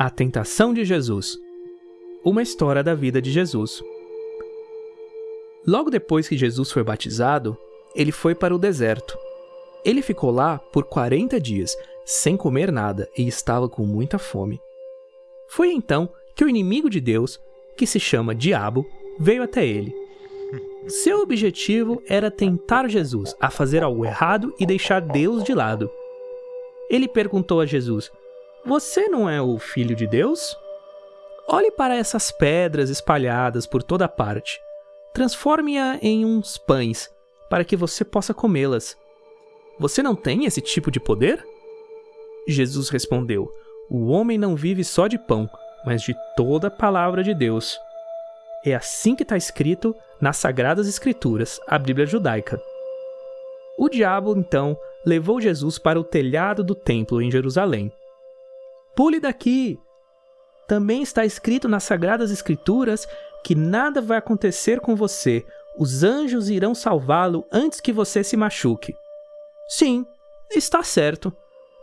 A tentação de Jesus. Uma história da vida de Jesus. Logo depois que Jesus foi batizado, ele foi para o deserto. Ele ficou lá por 40 dias, sem comer nada e estava com muita fome. Foi então que o inimigo de Deus, que se chama Diabo, veio até ele. Seu objetivo era tentar Jesus a fazer algo errado e deixar Deus de lado. Ele perguntou a Jesus: Você não é o filho de Deus? Olhe para essas pedras espalhadas por toda parte. Transforme-a em uns pães, para que você possa comê-las. Você não tem esse tipo de poder? Jesus respondeu: O homem não vive só de pão, mas de toda a palavra de Deus. É assim que está escrito nas Sagradas Escrituras, a Bíblia judaica. O diabo, então, levou Jesus para o telhado do templo em Jerusalém. Pule daqui! Também está escrito nas Sagradas Escrituras que nada vai acontecer com você, os anjos irão salvá-lo antes que você se machuque. Sim, está certo,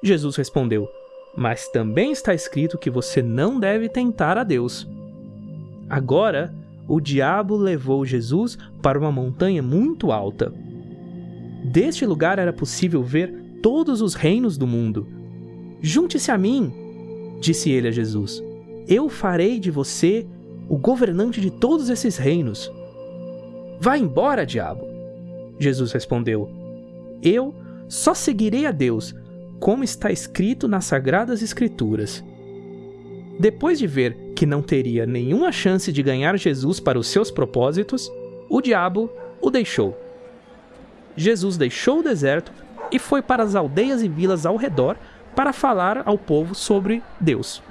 Jesus respondeu, mas também está escrito que você não deve tentar a Deus. Agora, o diabo levou Jesus para uma montanha muito alta. Deste lugar era possível ver todos os reinos do mundo. Junte-se a mim, disse ele a Jesus. Eu farei de você o governante de todos esses reinos. Vá embora, diabo. Jesus respondeu: Eu só seguirei a Deus, como está escrito nas Sagradas Escrituras. Depois de ver que não teria nenhuma chance de ganhar Jesus para os seus propósitos, o diabo o deixou. Jesus deixou o deserto e foi para as aldeias e vilas ao redor para falar ao povo sobre Deus.